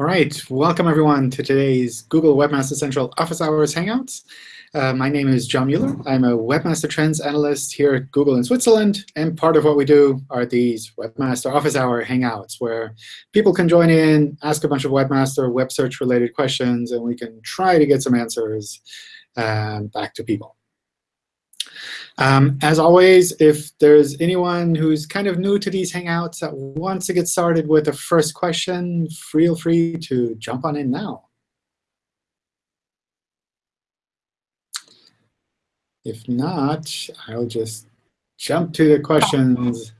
All right, welcome everyone to today's Google Webmaster Central Office Hours Hangouts. Uh, my name is John Mueller. I'm a Webmaster Trends Analyst here at Google in Switzerland. And part of what we do are these Webmaster Office Hour Hangouts, where people can join in, ask a bunch of Webmaster web search related questions, and we can try to get some answers um, back to people. Um, as always, if there's anyone who's kind of new to these Hangouts that wants to get started with a first question, feel free to jump on in now. If not, I'll just jump to the questions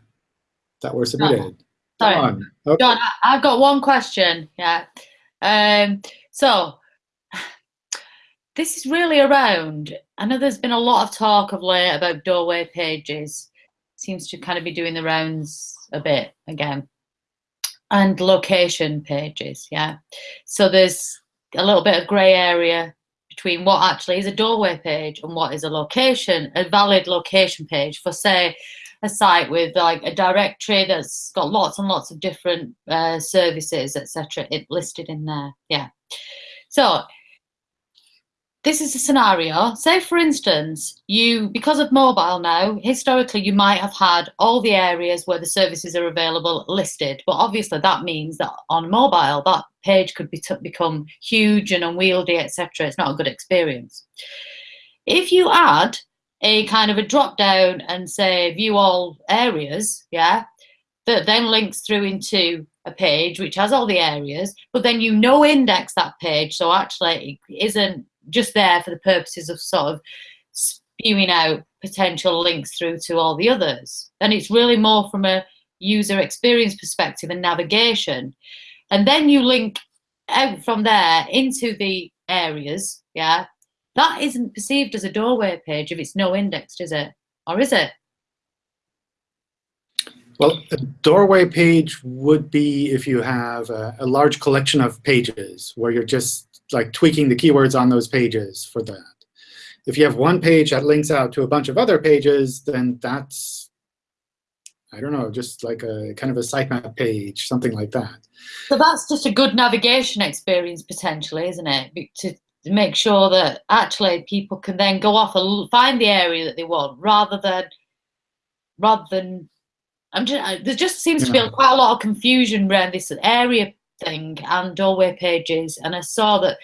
that were submitted. Sorry. John, okay. I've got one question. Yeah. Um, so this is really around, I know there's been a lot of talk of late about doorway pages. Seems to kind of be doing the rounds a bit again. And location pages, yeah. So there's a little bit of grey area between what actually is a doorway page and what is a location, a valid location page for, say, a site with like a directory that's got lots and lots of different uh, services, etc. It listed in there, yeah. So this is a scenario. Say, for instance, you, because of mobile now, historically you might have had all the areas where the services are available listed. But obviously that means that on mobile, that page could be become huge and unwieldy, etc. It's not a good experience. If you add a kind of a drop down and say view all areas, yeah, that then links through into a page which has all the areas, but then you no index that page. So actually it isn't just there for the purposes of sort of spewing out potential links through to all the others. And it's really more from a user experience perspective and navigation. And then you link out from there into the areas, yeah, that isn't perceived as a doorway page if it's no indexed, is it? Or is it? Well, a doorway page would be if you have a, a large collection of pages where you're just like tweaking the keywords on those pages for that. If you have one page that links out to a bunch of other pages, then that's, I don't know, just like a kind of a sitemap page, something like that. So that's just a good navigation experience potentially, isn't it? To make sure that actually people can then go off and find the area that they want rather than rather than I'm just, there just seems to be quite a lot of confusion around this area thing and doorway pages, and I saw that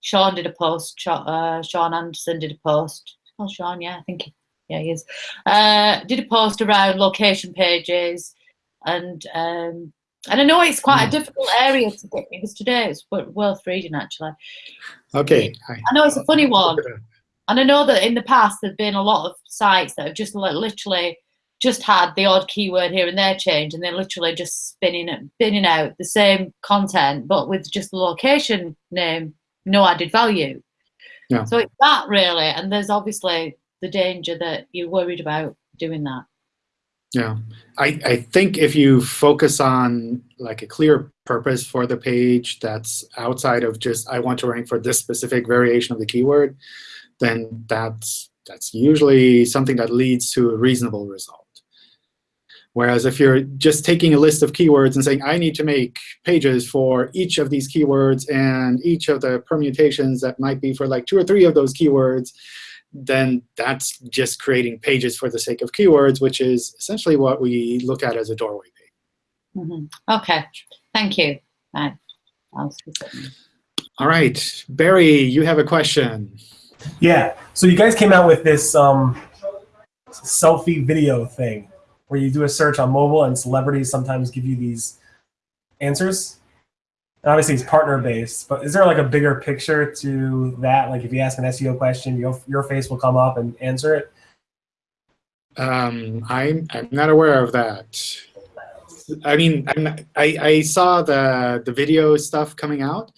Sean did a post. Uh, Sean Anderson did a post. Oh, Sean, yeah, I think, yeah, he is. Uh, did a post around location pages, and um, and I know it's quite a hmm. difficult area to get because today it's worth reading actually. Okay. I know it's a funny one, and I know that in the past there've been a lot of sites that have just like literally just had the odd keyword here and there change and they're literally just spinning it, spinning out the same content, but with just the location name, no added value. Yeah. So it's that really, and there's obviously the danger that you're worried about doing that. Yeah, I, I think if you focus on like a clear purpose for the page that's outside of just I want to rank for this specific variation of the keyword, then that's that's usually something that leads to a reasonable result. Whereas if you're just taking a list of keywords and saying, I need to make pages for each of these keywords and each of the permutations that might be for like two or three of those keywords, then that's just creating pages for the sake of keywords, which is essentially what we look at as a doorway page. Mm -hmm. OK, thank you. Right. All right, Barry, you have a question. Yeah, so you guys came out with this um, selfie video thing where you do a search on mobile and celebrities sometimes give you these answers. And obviously it's partner based, but is there like a bigger picture to that? Like if you ask an SEO question, your, your face will come up and answer it? Um, I'm, I'm not aware of that. I mean, I, I saw the, the video stuff coming out,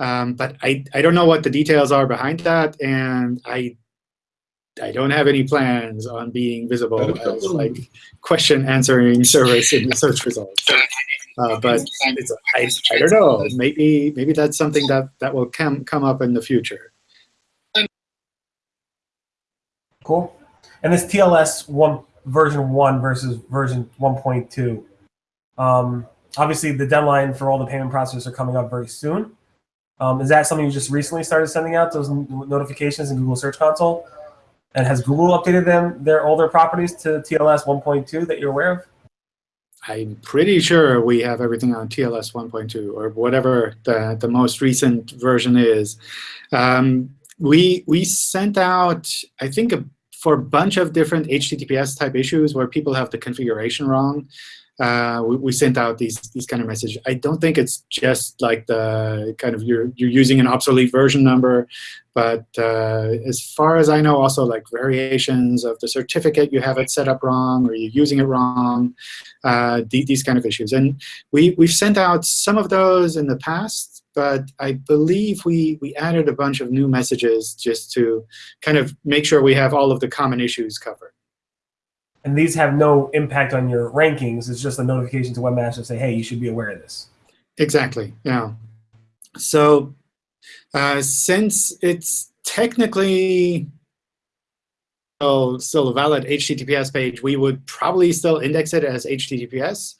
um, but I, I don't know what the details are behind that, and I I don't have any plans on being visible as like question answering service in the search results. Uh, but I, I don't know. Maybe maybe that's something that that will come come up in the future. Cool. And this TLS one version one versus version 1.2. Um, obviously, the deadline for all the payment processors are coming up very soon. Um, is that something you just recently started sending out those notifications in Google Search Console? And has Google updated them their older properties to TLS 1.2 that you're aware of? I'm pretty sure we have everything on TLS 1.2 or whatever the, the most recent version is. Um, we, we sent out, I think, a, for a bunch of different HTTPS type issues where people have the configuration wrong. Uh, we, we, sent out these these kind of messages. I don't think it's just like the kind of you're you're using an obsolete version number, but uh, as far as I know, also like variations of the certificate you have it set up wrong or you're using it wrong, uh, the, these kind of issues. And we we've sent out some of those in the past, but I believe we we added a bunch of new messages just to kind of make sure we have all of the common issues covered and these have no impact on your rankings. It's just a notification to Webmaster to say, hey, you should be aware of this. Exactly, yeah. So uh, since it's technically still, still a valid HTTPS page, we would probably still index it as HTTPS.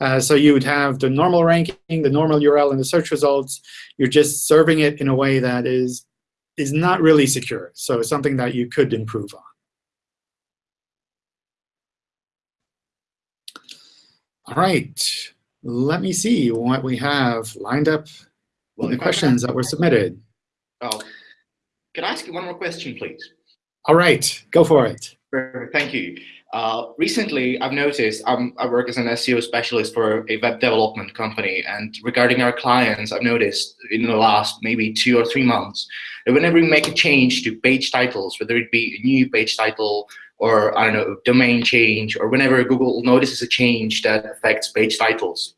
Uh, so you would have the normal ranking, the normal URL in the search results. You're just serving it in a way that is, is not really secure. So it's something that you could improve on. All right, let me see what we have lined up well, the questions that were submitted. Oh, can I ask you one more question, please? All right, go for it. Thank you. Uh, recently, I've noticed um, I work as an SEO specialist for a web development company, and regarding our clients, I've noticed in the last maybe two or three months that whenever we make a change to page titles, whether it be a new page title or I don't know, domain change, or whenever Google notices a change that affects page titles,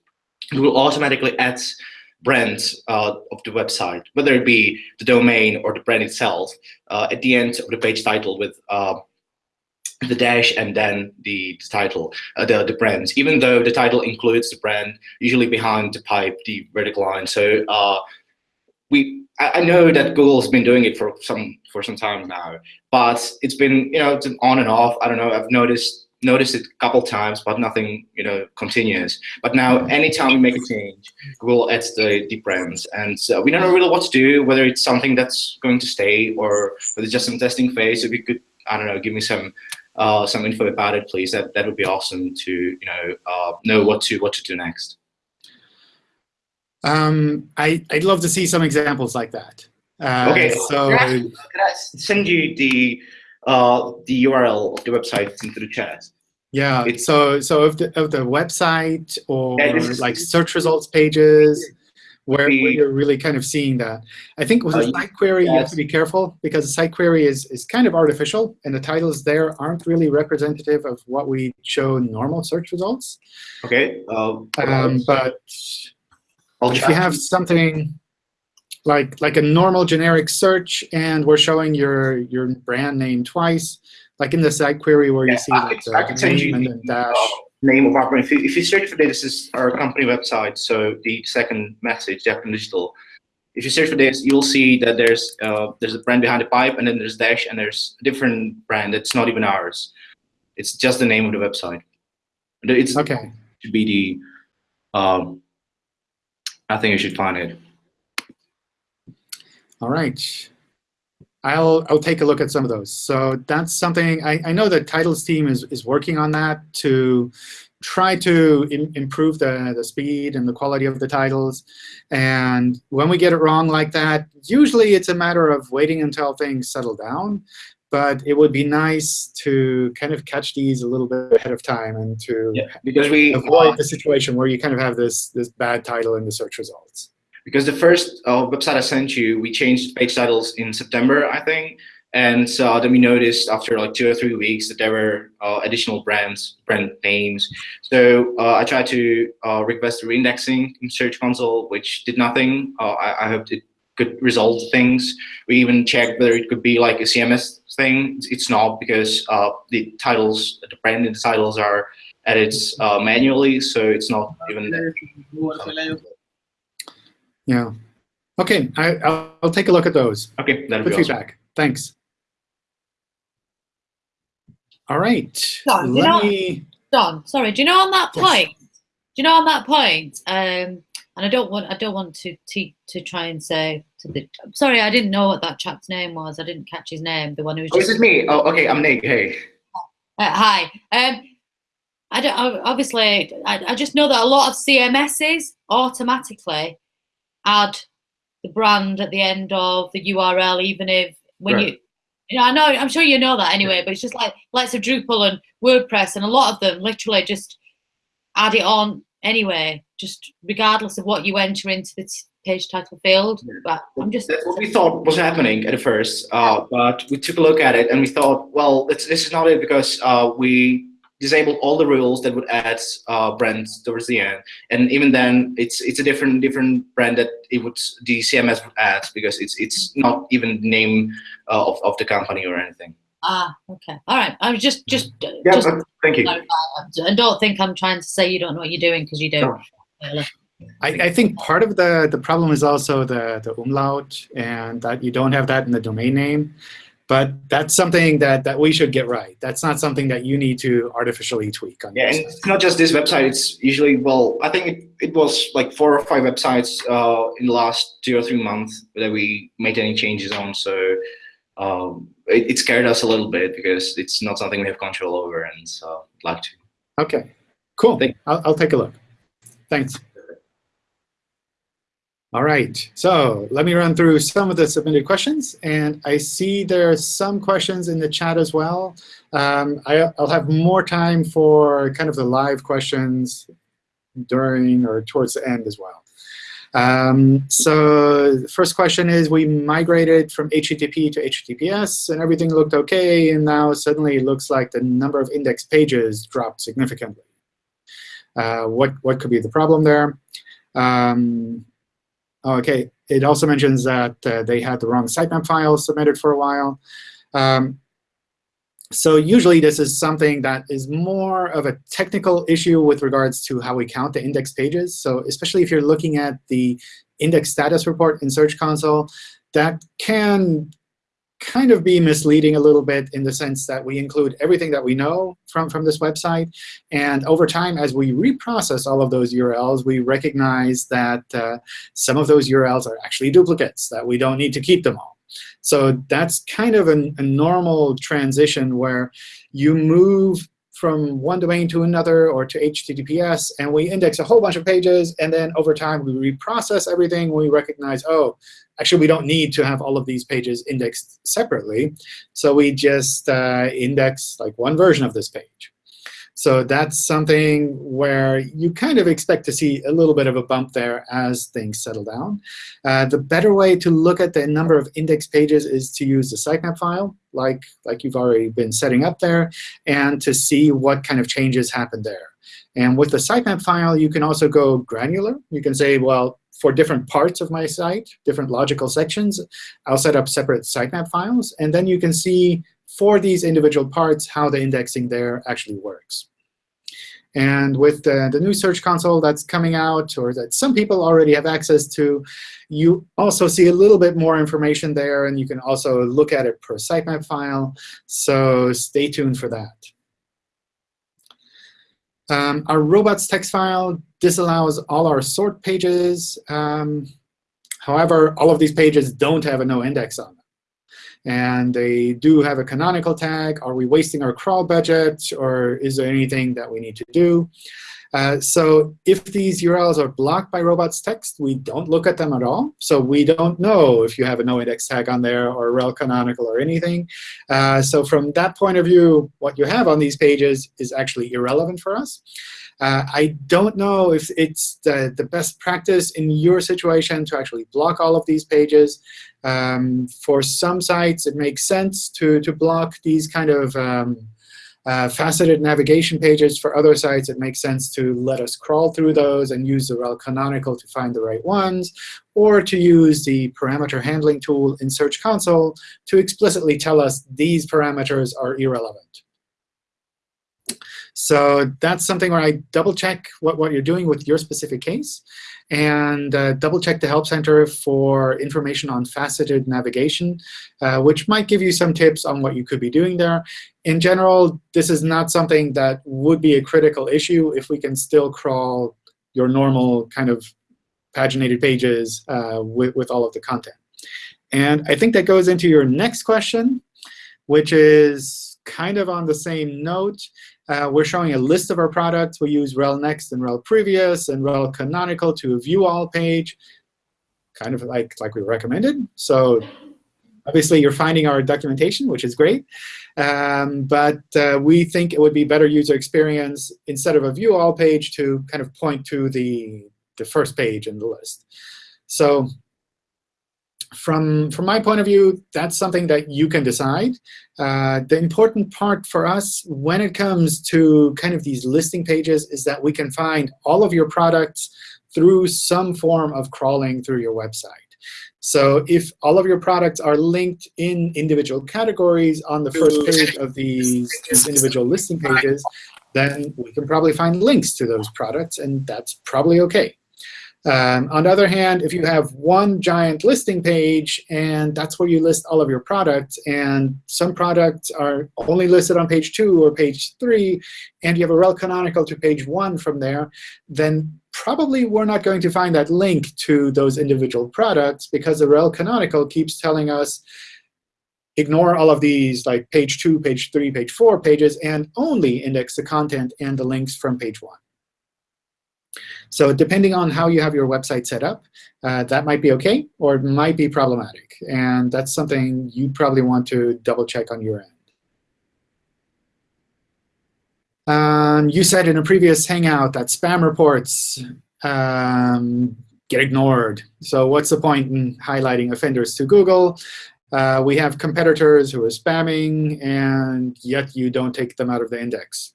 Google automatically adds brands uh, of the website, whether it be the domain or the brand itself, uh, at the end of the page title with uh, the dash and then the, the title, uh, the, the brands, even though the title includes the brand, usually behind the pipe, the vertical line. So uh, we I know that Google's been doing it for some for some time now, but it's been you know it's on and off. I don't know. I've noticed noticed it a couple times, but nothing you know continues. But now, anytime we make a change, Google adds the the brands, and so we don't know really what to do. Whether it's something that's going to stay or whether it's just some testing phase. If you could, I don't know, give me some uh, some info about it, please. That that would be awesome to you know uh, know what to what to do next. Um, I, would love to see some examples like that. Uh, okay, so can I, can I, send you the uh, the URL of the website into the chat? Yeah. It's, so so of the of the website or yeah, like search results pages, where, where, you're really kind of seeing that. I think with a uh, site query, yes. you have to be careful because a site query is is kind of artificial, and the titles there aren't really representative of what we show in normal search results. Okay. Um, but if you have something like like a normal generic search and we're showing your your brand name twice, like in the site query where yeah, you see I, the, I can send you the dash. Uh, name of our brand. If you, if you search for this, this is our company website. So the second message, Japan Digital. If you search for this, you'll see that there's uh, there's a brand behind the pipe, and then there's Dash, and there's a different brand that's not even ours. It's just the name of the website. It's okay. To be the um, I think you should find it. All right. I'll I'll take a look at some of those. So that's something I, I know the titles team is is working on that to try to improve the the speed and the quality of the titles. And when we get it wrong like that, usually it's a matter of waiting until things settle down. But it would be nice to kind of catch these a little bit ahead of time and to yeah, because we avoid uh, the situation where you kind of have this this bad title in the search results. Because the first uh, website I sent you, we changed page titles in September, I think. And so then we noticed after like two or three weeks that there were uh, additional brands, brand names. So uh, I tried to uh, request reindexing in Search Console, which did nothing. Uh, I, I hoped it could resolve things. We even checked whether it could be like a CMS thing. It's not because uh, the titles, the brand and the titles are uh, manually, so it's not even there. Yeah. Okay, I, will I'll take a look at those. Okay, that'll Good be feedback. Awesome. Thanks. All right. Don, Let you know, me... Don, sorry, do you know on that yes. point, Do you know on that point, um, and I don't want I don't want to to, to try and say to the I'm sorry I didn't know what that chap's name was. I didn't catch his name. The one who was Oh, just is it me? Oh, okay, I'm Nick. Hey. Uh, hi. Um, I don't, I- obviously, I, I just know that a lot of CMSs automatically add the brand at the end of the URL, even if when Right. you, you know, I know, I'm sure you know that anyway, but it's just like lots of Drupal and WordPress, and a lot of them literally just add it on anyway, just regardless of what you enter into the page title field. But I'm just, That's what we thought was happening at first, uh, but we took a look at it and we thought, well, this, this is not it because uh, we disabled all the rules that would add uh, brands towards the end, and even then, it's it's a different different brand that it would the CMS would add because it's it's not even the name uh, of of the company or anything. ah, okay, all right. I was just, just, uh, Yeah, just but thank you. clarify and don't think I'm trying to say you don't know what you're doing because you do. No. I, I think part of the, the problem is also the, the umlaut and that you don't have that in the domain name. But that's something that, that we should get right. That's not something that you need to artificially tweak on. Yeah, and it's not just this website. It's usually well, I think it, it was like four or five websites uh, in the last two or three months that we made any changes on. So um, it, it scared us a little bit because it's not something we have control over, and so I'd like to. OK, cool. I'll, I'll take a look. Thanks. All right, so let me run through some of the submitted questions. And I see there are some questions in the chat as well. Um, I, I'll have more time for kind of the live questions during or towards the end as well. Um, so the first question is, we migrated from HTTP to HTTPS, and everything looked OK. And now suddenly it looks like the number of index pages dropped significantly. Uh, what, what could be the problem there? Um, OK, it also mentions that uh, they had the wrong sitemap file submitted for a while. Um, so usually this is something that is more of a technical issue with regards to how we count the index pages. So especially if you're looking at the index status report in Search Console, that can kind of be misleading a little bit in the sense that we include everything that we know from, from this website. And over time, as we reprocess all of those URLs, we recognize that uh, some of those URLs are actually duplicates, that we don't need to keep them all. So that's kind of an, a normal transition where you move from one domain to another or to HTTPS, and we index a whole bunch of pages. And then over time, we reprocess everything. We recognize, oh, actually, we don't need to have all of these pages indexed separately. So we just uh, index like one version of this page. So that's something where you kind of expect to see a little bit of a bump there as things settle down. Uh, the better way to look at the number of index pages is to use the sitemap file, like, like you've already been setting up there, and to see what kind of changes happen there. And with the sitemap file, you can also go granular. You can say, well, for different parts of my site, different logical sections, I'll set up separate sitemap files. And then you can see for these individual parts how the indexing there actually works. And with the, the new Search Console that's coming out, or that some people already have access to, you also see a little bit more information there. And you can also look at it per sitemap file. So stay tuned for that. Um, our robots text file disallows all our sort pages. Um, however, all of these pages don't have a no index on. And they do have a canonical tag. Are we wasting our crawl budget? Or is there anything that we need to do? Uh, so if these URLs are blocked by robots text, we don't look at them at all. So we don't know if you have a no index tag on there or rel canonical or anything. Uh, so from that point of view, what you have on these pages is actually irrelevant for us. Uh, I don't know if it's the, the best practice in your situation to actually block all of these pages. Um, for some sites, it makes sense to, to block these kind of um, uh, faceted navigation pages. For other sites, it makes sense to let us crawl through those and use the rel canonical to find the right ones, or to use the parameter handling tool in Search Console to explicitly tell us these parameters are irrelevant. So that's something where I double check what, what you're doing with your specific case and uh, double check the Help Center for information on faceted navigation, uh, which might give you some tips on what you could be doing there. In general, this is not something that would be a critical issue if we can still crawl your normal kind of paginated pages uh, with, with all of the content. And I think that goes into your next question, which is kind of on the same note. Uh, we're showing a list of our products. We use rel next and rel previous and rel canonical to view all page, kind of like, like we recommended. So obviously, you're finding our documentation, which is great. Um, but uh, we think it would be better user experience instead of a view all page to kind of point to the, the first page in the list. So from, from my point of view, that's something that you can decide. Uh, the important part for us when it comes to kind of these listing pages is that we can find all of your products through some form of crawling through your website. So if all of your products are linked in individual categories on the first page of these, these individual listing pages, then we can probably find links to those products, and that's probably OK. Um, on the other hand, if you have one giant listing page, and that's where you list all of your products, and some products are only listed on page 2 or page 3, and you have a rel canonical to page 1 from there, then probably we're not going to find that link to those individual products because the rel canonical keeps telling us, ignore all of these like page 2, page 3, page 4 pages, and only index the content and the links from page 1. So depending on how you have your website set up, uh, that might be OK, or it might be problematic. And that's something you probably want to double check on your end. Um, you said in a previous Hangout that spam reports um, get ignored. So what's the point in highlighting offenders to Google? Uh, we have competitors who are spamming, and yet you don't take them out of the index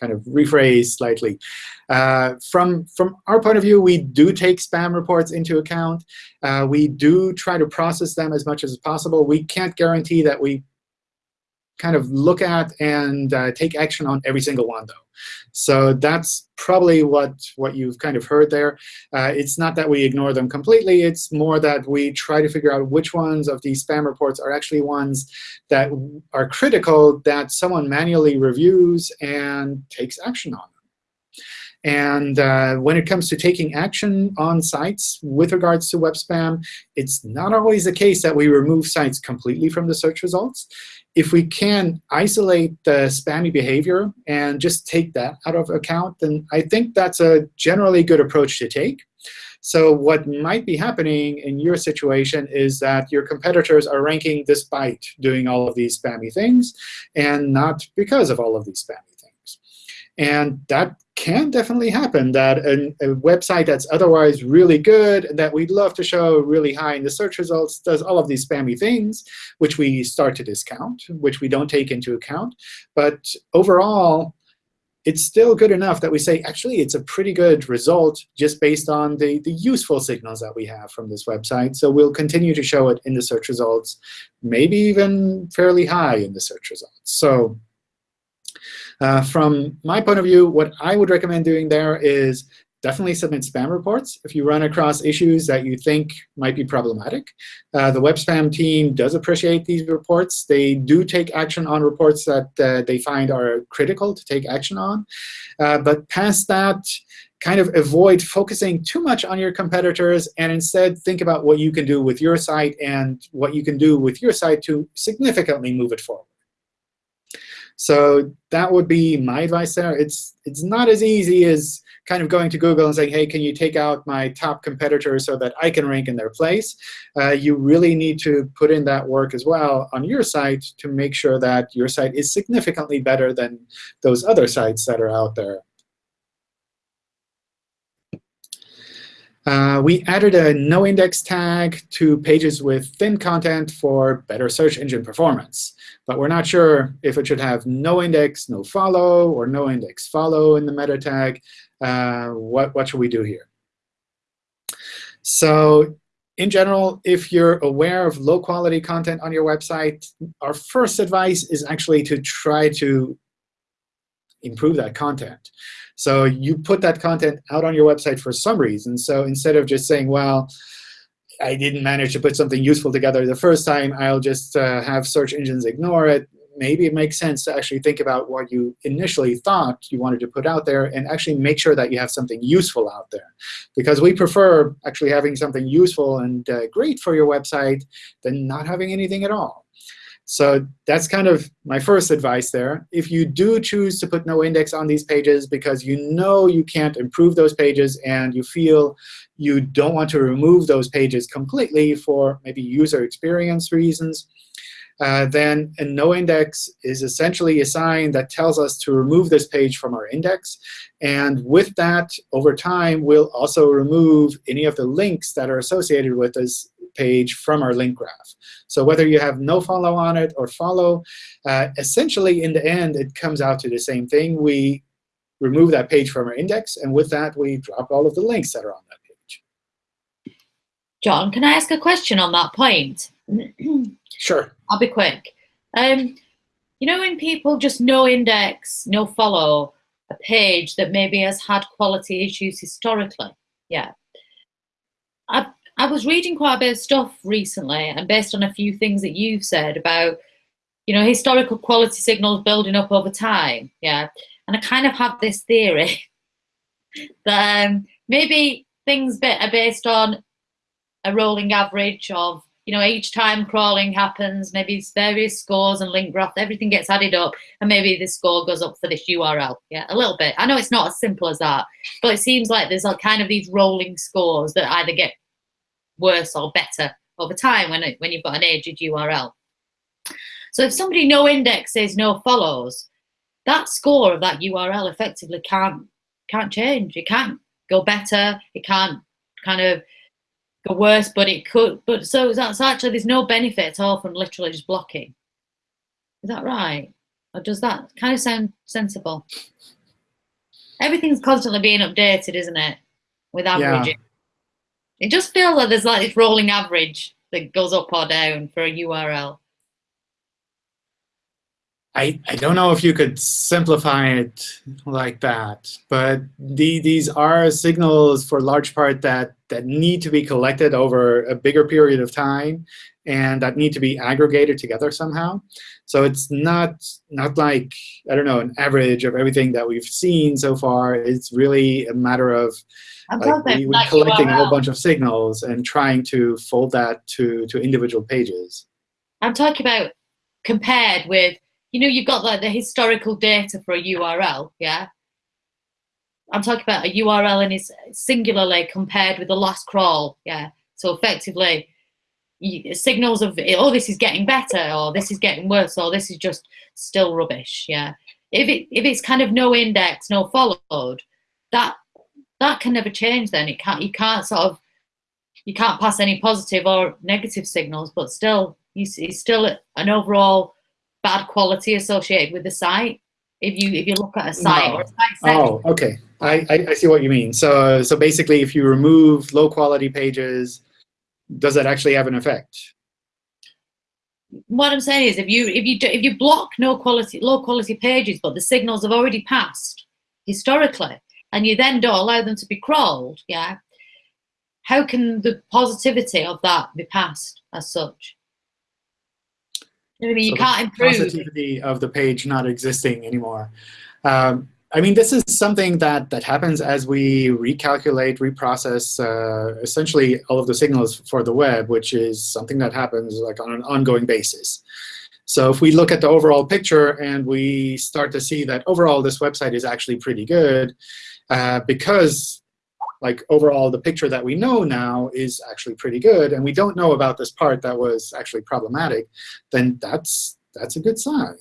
kind of rephrase slightly. Uh, from, from our point of view, we do take spam reports into account. Uh, we do try to process them as much as possible. We can't guarantee that we kind of look at and uh, take action on every single one, though. So that's probably what, what you've kind of heard there. Uh, it's not that we ignore them completely. It's more that we try to figure out which ones of these spam reports are actually ones that are critical that someone manually reviews and takes action on. And uh, when it comes to taking action on sites with regards to web spam, it's not always the case that we remove sites completely from the search results if we can isolate the spammy behavior and just take that out of account, then I think that's a generally good approach to take. So what might be happening in your situation is that your competitors are ranking despite doing all of these spammy things, and not because of all of these spammy things. and that can definitely happen, that a, a, website that's otherwise really good, that we'd love to show really high in the search results, does all of these spammy things, which we start to discount, which we don't take into account. But overall, it's still good enough that we say, actually, it's a pretty good result just based on the, the useful signals that we have from this website. So we'll continue to show it in the search results, maybe even fairly high in the search results. So uh, from my point of view, what I would recommend doing there is definitely submit spam reports if you run across issues that you think might be problematic. Uh, the web spam team does appreciate these reports. They do take action on reports that uh, they find are critical to take action on. Uh, but past that, kind of avoid focusing too much on your competitors and instead think about what you can do with your site and what you can do with your site to significantly move it forward. So that would be my advice there. It's, it's not as easy as kind of going to Google and saying, hey, can you take out my top competitors so that I can rank in their place? Uh, you really need to put in that work as well on your site to make sure that your site is significantly better than those other sites that are out there. Uh, we added a no-index tag to pages with thin content for better search engine performance. But we're not sure if it should have no index, no follow, or no index follow in the meta tag. Uh, what, what should we do here? So in general, if you're aware of low-quality content on your website, our first advice is actually to try to improve that content. So you put that content out on your website for some reason. So instead of just saying, well, I didn't manage to put something useful together the first time, I'll just uh, have search engines ignore it. maybe it makes sense to actually think about what you initially thought you wanted to put out there and actually make sure that you have something useful out there. Because we prefer actually having something useful and uh, great for your website than not having anything at all. So that's kind of my first advice there. If you do choose to put no index on these pages because you know you can't improve those pages and you feel you don't want to remove those pages completely for maybe user experience reasons, uh, then a no index is essentially a sign that tells us to remove this page from our index. And with that, over time, we'll also remove any of the links that are associated with this page from our link graph. So whether you have no follow on it or follow, uh, essentially, in the end, it comes out to the same thing. We remove that page from our index. And with that, we drop all of the links that are on that page. John, can I ask a question on that point? Sure. I'll be quick. Um, you know when people just no index, no follow a page that maybe has had quality issues historically? Yeah. I, I was reading quite a bit of stuff recently and based on a few things that you've said about, you know, historical quality signals building up over time. Yeah. And I kind of have this theory that um, maybe things are based on a rolling average of you know, each time crawling happens, maybe it's various scores and link graph, everything gets added up, and maybe the score goes up for this URL. Yeah, a little bit. I know it's not as simple as that, but it seems like there's like kind of these rolling scores that either get worse or better over time when it, when you've got an aged URL. So if somebody no indexes, no follows, that score of that URL effectively can't can't change. It can't go better. It can't kind of go worse, but it could. But so that's actually there's no benefit at all from literally just blocking. Is that right? Or does that kind of sound sensible? Everything's constantly being updated, isn't it? With averaging. Yeah. It just feels like there's like this rolling average that goes up or down for a URL. I, I don't know if you could simplify it like that, but the, these are signals for large part that, that need to be collected over a bigger period of time and that need to be aggregated together somehow. So it's not, not like, I don't know, an average of everything that we've seen so far. It's really a matter of like, we, we collecting URL. a whole bunch of signals and trying to fold that to, to individual pages. I'm talking about compared with you know, you've got like the historical data for a URL, yeah? I'm talking about a URL and it's singularly compared with the last crawl, yeah? So effectively, signals of, oh, this is getting better, or this is getting worse, or this is just still rubbish, yeah? If, it, if it's kind of no index, no followed, that that can never change then. It can't, you can't sort of, you can't pass any positive or negative signals, but still, you see still an overall bad quality associated with the site. If you if you look at a site no. or a site Oh, okay. I, I, I see what you mean. So so basically, if you remove low quality pages, does that actually have an effect? What I'm saying is, if you if you do, if you block no quality low quality pages, but the signals have already passed historically, and you then don't allow them to be crawled, yeah, how can the positivity of that be passed as such? I mean, you so can't improve. Positivity of the page not existing anymore. Um, I mean, this is something that, that happens as we recalculate, reprocess uh, essentially all of the signals for the web, which is something that happens like on an ongoing basis. So if we look at the overall picture and we start to see that overall this website is actually pretty good, uh, because like overall the picture that we know now is actually pretty good, and we don't know about this part that was actually problematic, then that's that's a good sign.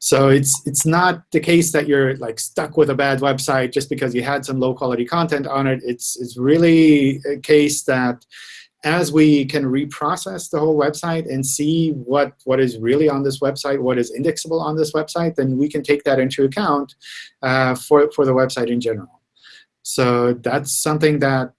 So it's it's not the case that you're like stuck with a bad website just because you had some low quality content on it. It's it's really a case that as we can reprocess the whole website and see what, what is really on this website, what is indexable on this website, then we can take that into account uh, for, for the website in general. So that's something that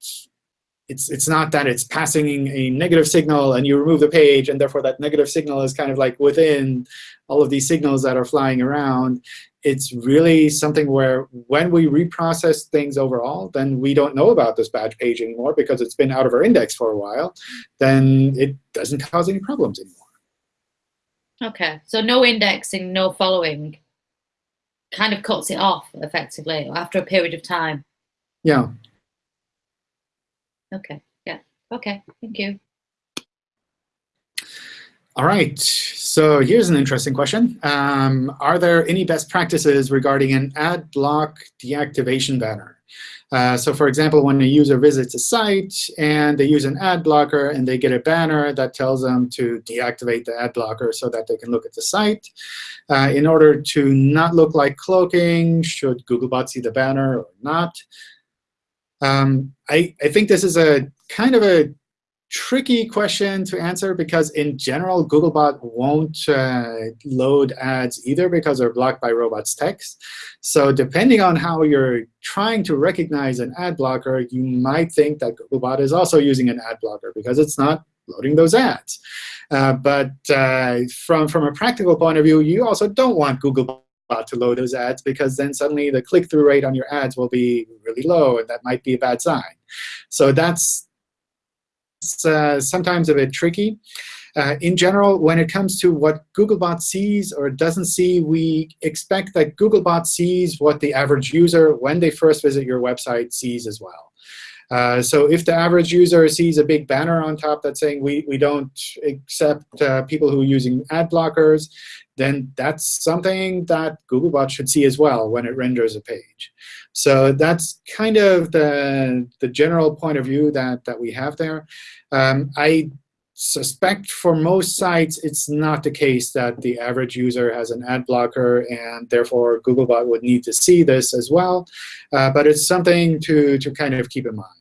it's it's not that it's passing a negative signal and you remove the page and therefore that negative signal is kind of like within all of these signals that are flying around. It's really something where when we reprocess things overall, then we don't know about this badge page anymore because it's been out of our index for a while. Then it doesn't cause any problems anymore. Okay, so no indexing, no following kind of cuts it off effectively after a period of time. Yeah. Okay, yeah, okay, thank you. All right. So here's an interesting question. Um, are there any best practices regarding an ad block deactivation banner? Uh, so for example, when a user visits a site and they use an ad blocker and they get a banner that tells them to deactivate the ad blocker so that they can look at the site. Uh, in order to not look like cloaking, should Googlebot see the banner or not? Um, I, I think this is a kind of a tricky question to answer because in general, Googlebot won't uh, load ads either because they're blocked by robots text. So depending on how you're trying to recognize an ad blocker, you might think that Googlebot is also using an ad blocker because it's not loading those ads. Uh, but uh, from, from a practical point of view, you also don't want Googlebot to load those ads because then suddenly the click-through rate on your ads will be really low, and that might be a bad sign. So that's it's uh, sometimes a bit tricky. Uh, in general, when it comes to what Googlebot sees or doesn't see, we expect that Googlebot sees what the average user, when they first visit your website, sees as well. Uh, so if the average user sees a big banner on top that's saying we, we don't accept uh, people who are using ad blockers, then that's something that Googlebot should see as well when it renders a page. So that's kind of the, the general point of view that, that we have there. Um, I suspect for most sites, it's not the case that the average user has an ad blocker, and therefore Googlebot would need to see this as well. Uh, but it's something to, to kind of keep in mind.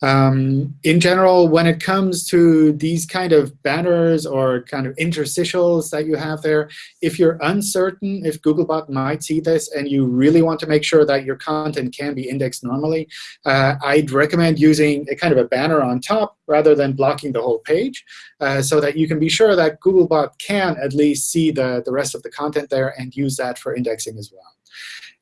Um, in general, when it comes to these kind of banners or kind of interstitials that you have there, if you're uncertain if Googlebot might see this and you really want to make sure that your content can be indexed normally, uh, I'd recommend using a kind of a banner on top rather than blocking the whole page uh, so that you can be sure that Googlebot can at least see the, the rest of the content there and use that for indexing as well.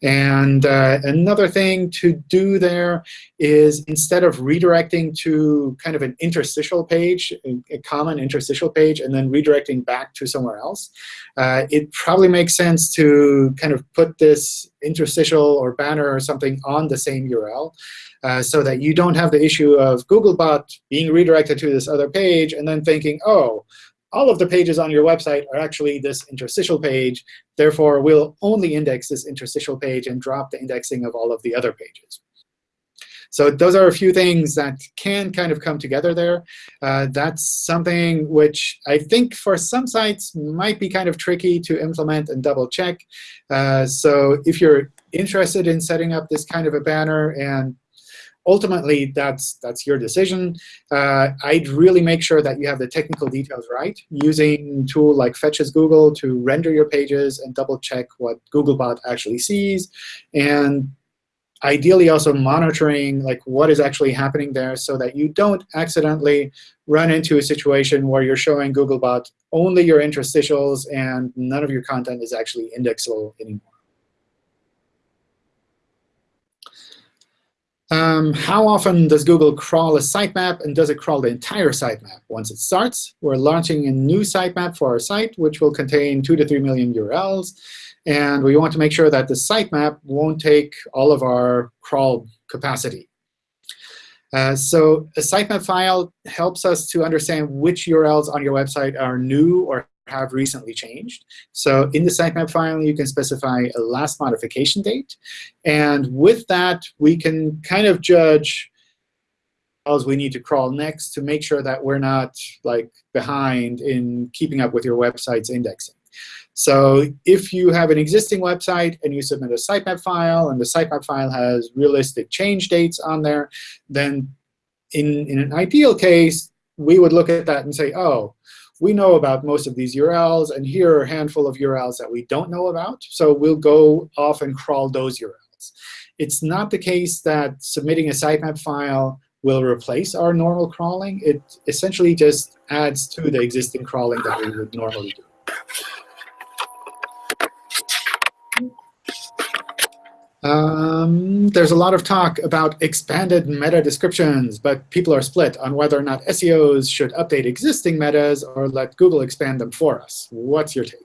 And uh, another thing to do there is instead of redirecting to kind of an interstitial page, a common interstitial page, and then redirecting back to somewhere else, uh, it probably makes sense to kind of put this interstitial or banner or something on the same URL. Uh, so that you don't have the issue of Googlebot being redirected to this other page and then thinking, oh, all of the pages on your website are actually this interstitial page. Therefore, we'll only index this interstitial page and drop the indexing of all of the other pages. So those are a few things that can kind of come together there. Uh, that's something which I think for some sites might be kind of tricky to implement and double check. Uh, so if you're interested in setting up this kind of a banner and ultimately, that's, that's your decision. Uh, I'd really make sure that you have the technical details right, using tool like Fetch as Google to render your pages and double check what Googlebot actually sees. And ideally also monitoring like what is actually happening there so that you don't accidentally run into a situation where you're showing Googlebot only your interstitials and none of your content is actually indexable anymore. Um, how often does Google crawl a sitemap, and does it crawl the entire sitemap? Once it starts, we're launching a new sitemap for our site, which will contain 2 to 3 million URLs. And we want to make sure that the sitemap won't take all of our crawl capacity. Uh, so a sitemap file helps us to understand which URLs on your website are new or have recently changed. So in the sitemap file, you can specify a last modification date. And with that, we can kind of judge as we need to crawl next to make sure that we're not like behind in keeping up with your website's indexing. So if you have an existing website and you submit a sitemap file, and the sitemap file has realistic change dates on there, then in, in an ideal case, we would look at that and say, oh, we know about most of these URLs, and here are a handful of URLs that we don't know about. So we'll go off and crawl those URLs. It's not the case that submitting a sitemap file will replace our normal crawling. It essentially just adds to the existing crawling that we would normally do. Um, there's a lot of talk about expanded meta descriptions, but people are split on whether or not SEOs should update existing metas or let Google expand them for us. What's your take?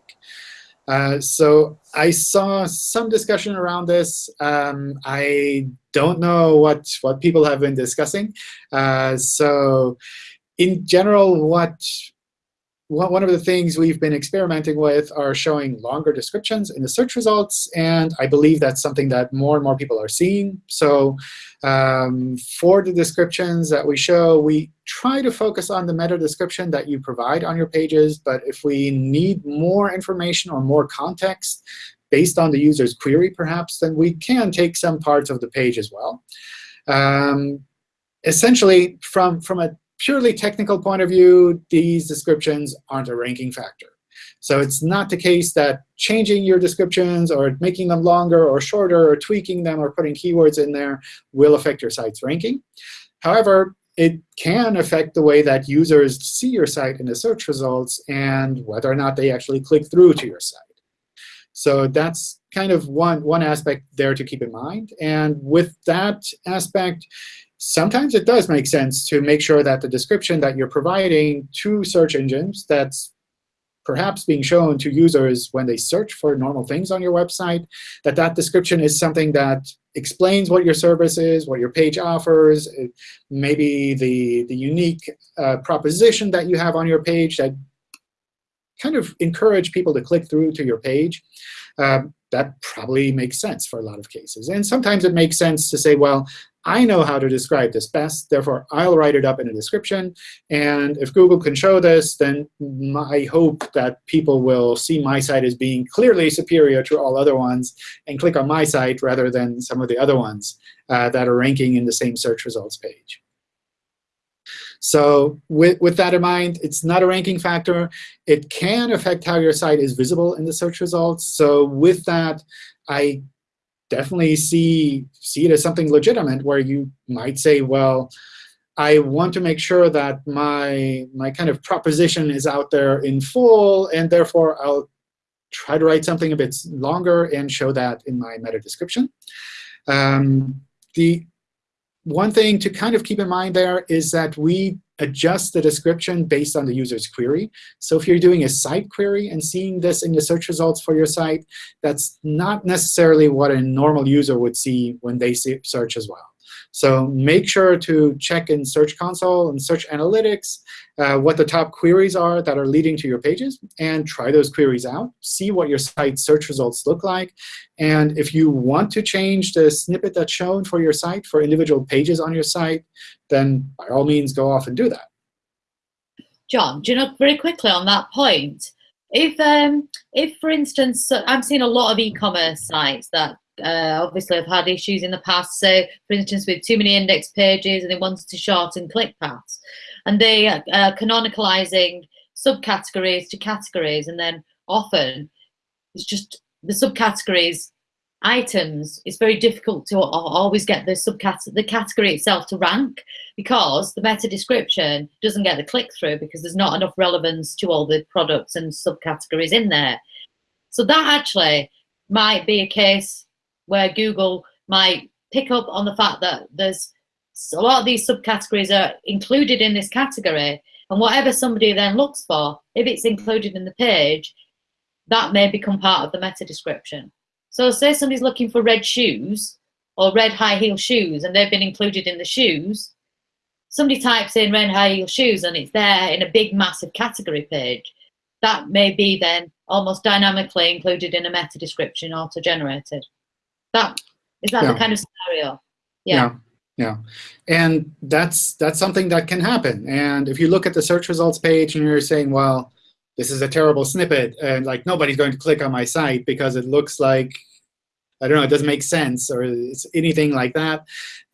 Uh, so I saw some discussion around this. Um, I don't know what, what people have been discussing. Uh, so in general, what one of the things we've been experimenting with are showing longer descriptions in the search results. And I believe that's something that more and more people are seeing. So um, for the descriptions that we show, we try to focus on the meta description that you provide on your pages. But if we need more information or more context based on the user's query, perhaps, then we can take some parts of the page as well. Um, essentially, from, from a purely technical point of view, these descriptions aren't a ranking factor. So it's not the case that changing your descriptions or making them longer or shorter or tweaking them or putting keywords in there will affect your site's ranking. However, it can affect the way that users see your site in the search results and whether or not they actually click through to your site. So that's kind of one, one aspect there to keep in mind. And with that aspect, sometimes it does make sense to make sure that the description that you're providing to search engines that's perhaps being shown to users when they search for normal things on your website, that that description is something that explains what your service is, what your page offers, maybe the, the unique uh, proposition that you have on your page that kind of encourage people to click through to your page. Um, that probably makes sense for a lot of cases. And sometimes it makes sense to say, well, I know how to describe this best. Therefore, I'll write it up in a description. And if Google can show this, then I hope that people will see my site as being clearly superior to all other ones and click on my site rather than some of the other ones uh, that are ranking in the same search results page. So with, with that in mind, it's not a ranking factor. It can affect how your site is visible in the search results. So with that, I definitely see, see it as something legitimate where you might say, well, I want to make sure that my, my kind of proposition is out there in full, and therefore I'll try to write something a bit longer and show that in my meta description. Um, the one thing to kind of keep in mind there is that we adjust the description based on the user's query. So if you're doing a site query and seeing this in the search results for your site, that's not necessarily what a normal user would see when they search as well. So make sure to check in Search Console and Search Analytics uh, what the top queries are that are leading to your pages, and try those queries out. See what your site search results look like. And if you want to change the snippet that's shown for your site for individual pages on your site, then by all means, go off and do that. John, do you know, very quickly on that point, if, um, if for instance, I'm seeing a lot of e-commerce sites that uh, obviously have had issues in the past, So for instance, with too many index pages and they wanted to shorten click paths. And they are uh, canonicalizing subcategories to categories, and then often it's just the subcategories items, it's very difficult to always get the subcategory, the category itself to rank because the meta description doesn't get the click through because there's not enough relevance to all the products and subcategories in there. So that actually might be a case where Google might pick up on the fact that there's a lot of these subcategories are included in this category and whatever somebody then looks for, if it's included in the page, that may become part of the meta description. So say somebody's looking for red shoes or red high heel shoes and they've been included in the shoes, somebody types in red high heel shoes and it's there in a big massive category page. That may be then almost dynamically included in a meta description auto-generated. That is that yeah. the kind of scenario? Yeah. yeah. Yeah, and that's that's something that can happen. And if you look at the search results page and you're saying, well, this is a terrible snippet, and like nobody's going to click on my site because it looks like I don't know, it doesn't make sense, or it's anything like that,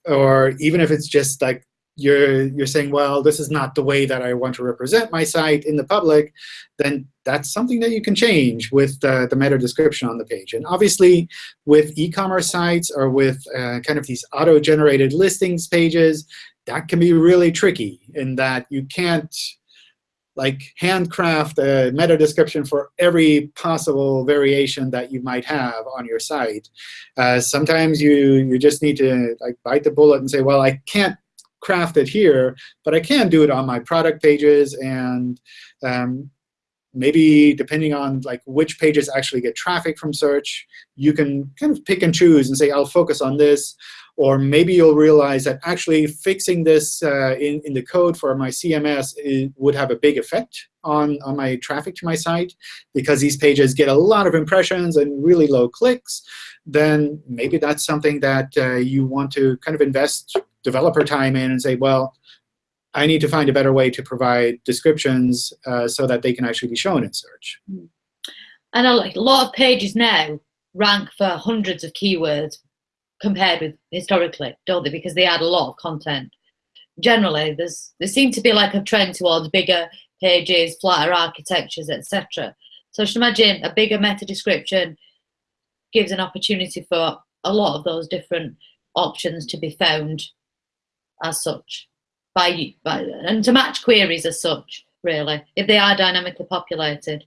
or even if it's just like you're you're saying, well, this is not the way that I want to represent my site in the public, then that's something that you can change with uh, the meta description on the page. And obviously, with e-commerce sites or with uh, kind of these auto-generated listings pages, that can be really tricky in that you can't like handcraft a meta description for every possible variation that you might have on your site. Uh, sometimes you you just need to like bite the bullet and say, well, I can't craft it here, but I can do it on my product pages and um, maybe depending on like which pages actually get traffic from search, you can kind of pick and choose and say, I'll focus on this. Or maybe you'll realize that actually fixing this uh, in, in the code for my CMS would have a big effect on, on my traffic to my site because these pages get a lot of impressions and really low clicks. Then maybe that's something that uh, you want to kind of invest developer time in and say, well, I need to find a better way to provide descriptions uh, so that they can actually be shown in search. And a lot of pages now rank for hundreds of keywords compared with historically, don't they? Because they add a lot of content. Generally, there's there seems to be like a trend towards bigger pages, flatter architectures, etc. So I should imagine a bigger meta description gives an opportunity for a lot of those different options to be found as such by, you by and to match queries as such, really, if they are dynamically populated.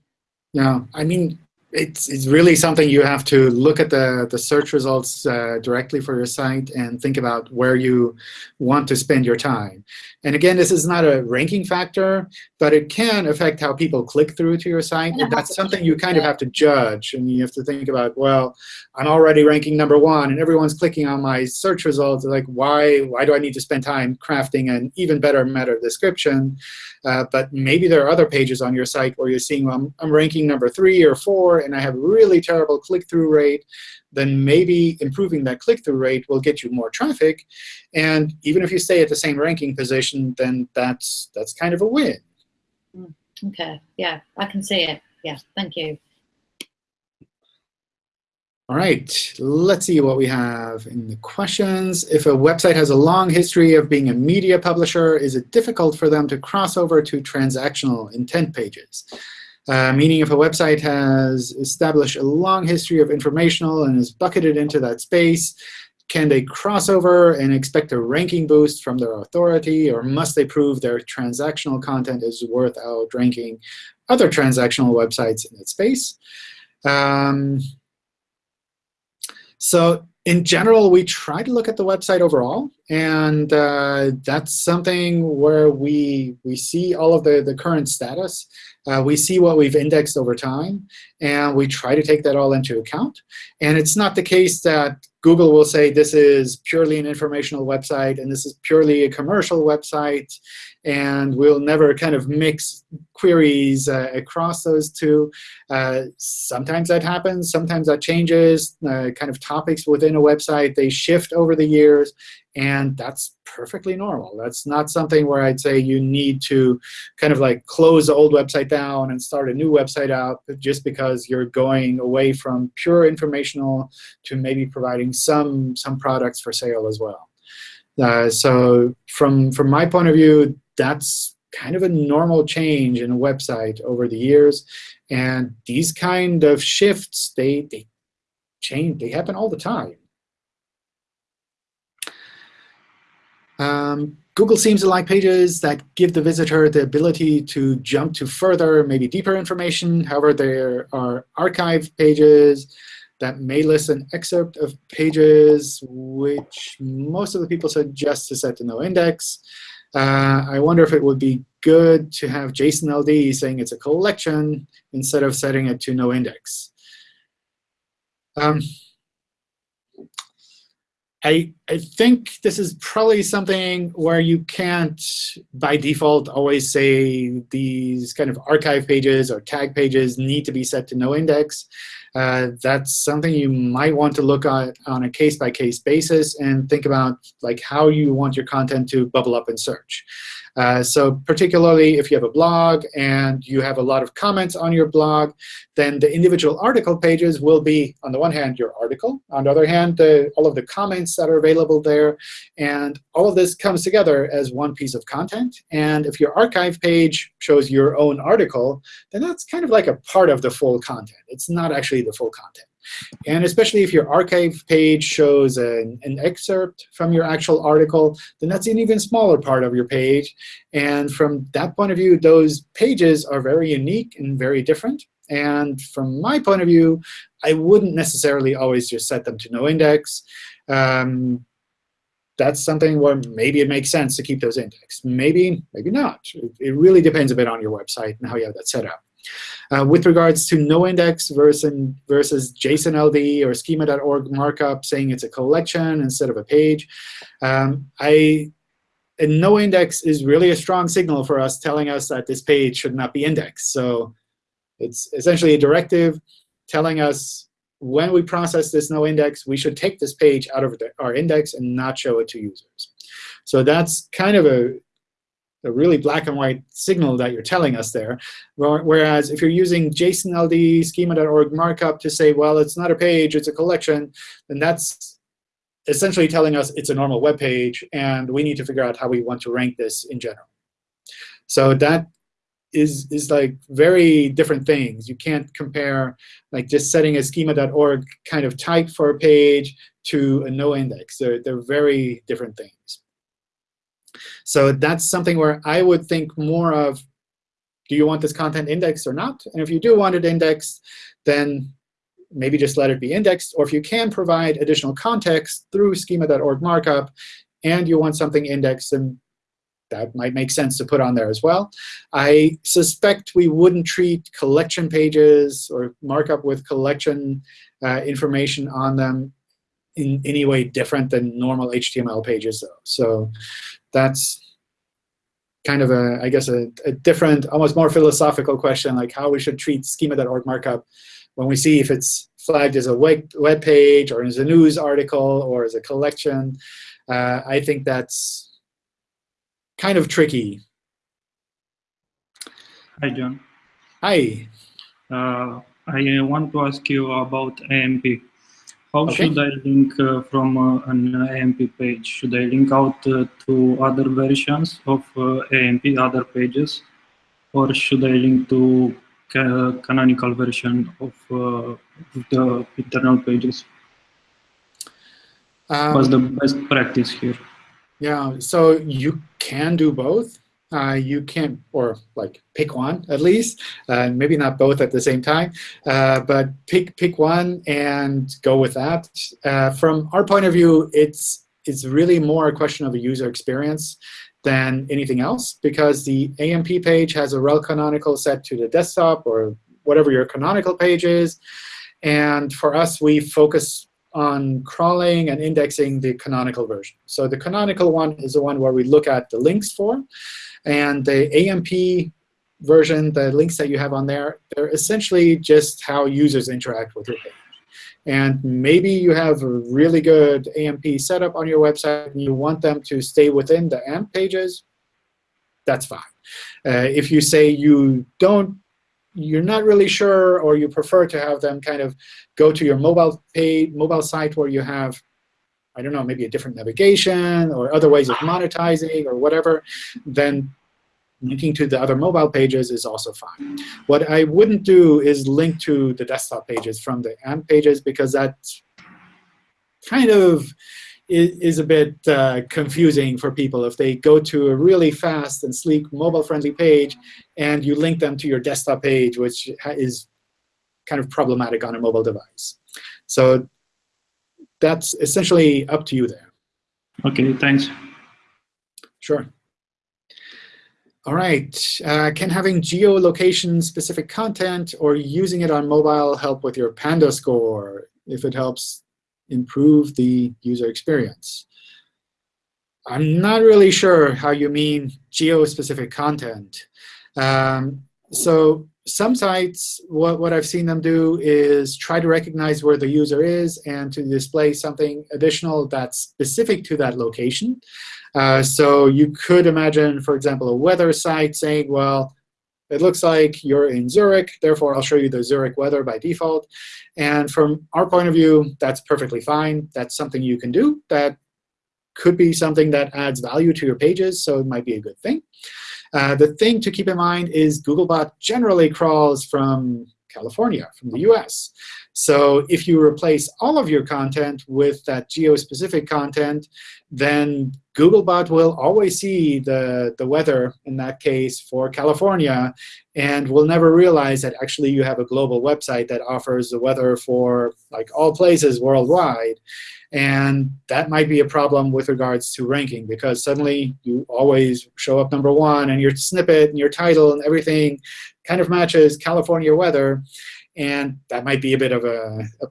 Yeah, I mean, it's, it's really something you have to look at the, the search results uh, directly for your site and think about where you want to spend your time. And again, this is not a ranking factor, but it can affect how people click through to your site. And that's something you kind of have to judge. And you have to think about, well, I'm already ranking number one, and everyone's clicking on my search results. Like, why, why do I need to spend time crafting an even better meta description? Uh, but maybe there are other pages on your site where you're seeing, well, I'm, I'm ranking number three or four, and I have a really terrible click-through rate then maybe improving that click-through rate will get you more traffic. And even if you stay at the same ranking position, then that's that's kind of a win. Mm, OK, yeah, I can see it. Yeah, thank you. All right, let's see what we have in the questions. If a website has a long history of being a media publisher, is it difficult for them to cross over to transactional intent pages? Uh, meaning if a website has established a long history of informational and is bucketed into that space, can they cross over and expect a ranking boost from their authority, or must they prove their transactional content is worth outranking other transactional websites in that space? Um, so in general, we try to look at the website overall. And uh, that's something where we, we see all of the, the current status. Uh, we see what we've indexed over time, and we try to take that all into account. And it's not the case that Google will say this is purely an informational website and this is purely a commercial website, and we'll never kind of mix queries uh, across those two. Uh, sometimes that happens. Sometimes that changes. Uh, kind of topics within a website, they shift over the years. And that's perfectly normal. That's not something where I'd say you need to kind of like close the old website down and start a new website out just because you're going away from pure informational to maybe providing some, some products for sale as well. Uh, so from, from my point of view, that's kind of a normal change in a website over the years. And these kind of shifts, they, they change, they happen all the time. Um, Google seems to like pages that give the visitor the ability to jump to further, maybe deeper information. However, there are archive pages that may list an excerpt of pages which most of the people suggest to set to no index. Uh, I wonder if it would be good to have JSON LD saying it's a collection instead of setting it to no index. Um, I, I think this is probably something where you can't, by default, always say these kind of archive pages or tag pages need to be set to no index. Uh, that's something you might want to look at on a case-by-case -case basis and think about like how you want your content to bubble up in search. Uh, so particularly if you have a blog and you have a lot of comments on your blog, then the individual article pages will be, on the one hand, your article. On the other hand, the, all of the comments that are available there. And all of this comes together as one piece of content. And if your archive page shows your own article, then that's kind of like a part of the full content. It's not actually the full content. And especially if your archive page shows an, an excerpt from your actual article, then that's an even smaller part of your page. And from that point of view, those pages are very unique and very different. And from my point of view, I wouldn't necessarily always just set them to no index. Um, that's something where maybe it makes sense to keep those indexed. Maybe, maybe not. It, it really depends a bit on your website and how you have that set up. Uh, with regards to no index versus, versus JSON LD or schema.org markup saying it's a collection instead of a page, um, I, a no index is really a strong signal for us telling us that this page should not be indexed. So it's essentially a directive telling us when we process this no index, we should take this page out of our index and not show it to users. So that's kind of a, a really black and white signal that you're telling us there. Whereas if you're using JSON LD schema.org markup to say, well, it's not a page, it's a collection, then that's essentially telling us it's a normal web page, and we need to figure out how we want to rank this in general. So that is is like very different things. You can't compare like just setting a schema.org kind of type for a page to a no index. They're, they're very different things. So that's something where I would think more of, do you want this content indexed or not? And if you do want it indexed, then maybe just let it be indexed. Or if you can provide additional context through schema.org markup, and you want something indexed, then that might make sense to put on there as well. I suspect we wouldn't treat collection pages or markup with collection uh, information on them in any way different than normal HTML pages, though. So that's kind of a, I guess, a, a, different, almost more philosophical question, like how we should treat schema.org markup when we see if it's flagged as a web, web page or as a news article or as a collection. Uh, I think that's kind of tricky. Hi, John. Hi. Uh, I want to ask you about AMP. How Okay. should I link uh, from uh, an AMP page? Should I link out uh, to other versions of uh, AMP, other pages? Or should I link to ca canonical version of uh, the internal pages? What's the Um, best practice here? Yeah, so you can do both. Uh, you can, or like pick one at least, uh, maybe not both at the same time, uh, but pick pick one and go with that. Uh, from our point of view, it's it's really more a question of a user experience than anything else, because the AMP page has a rel canonical set to the desktop or whatever your canonical page is. And for us, we focus on crawling and indexing the canonical version. So the canonical one is the one where we look at the links for. And the AMP version, the links that you have on there, they're essentially just how users interact with your page. And maybe you have a really good AMP setup on your website and you want them to stay within the AMP pages, that's fine. Uh, if you say you don't you're not really sure or you prefer to have them kind of go to your mobile page, mobile site where you have, I don't know, maybe a different navigation or other ways of monetizing or whatever, then linking to the other mobile pages is also fine. What I wouldn't do is link to the desktop pages from the AMP pages because that kind of is a bit uh, confusing for people if they go to a really fast and sleek mobile-friendly page and you link them to your desktop page, which is kind of problematic on a mobile device. So that's essentially up to you there. OK, thanks. Sure. All right. Uh, can having geolocation-specific content or using it on mobile help with your Panda score if it helps improve the user experience? I'm not really sure how you mean geo-specific content. Um, so some sites, what, what I've seen them do is try to recognize where the user is and to display something additional that's specific to that location. Uh, so you could imagine, for example, a weather site saying, well, it looks like you're in Zurich. Therefore, I'll show you the Zurich weather by default. And from our point of view, that's perfectly fine. That's something you can do. That could be something that adds value to your pages, so it might be a good thing. Uh, the thing to keep in mind is Googlebot generally crawls from California, from the US. So if you replace all of your content with that geo-specific content, then Googlebot will always see the, the weather, in that case, for California, and will never realize that actually you have a global website that offers the weather for like all places worldwide. And that might be a problem with regards to ranking, because suddenly you always show up number one, and your snippet and your title and everything kind of matches California weather. And that might be a bit of a, a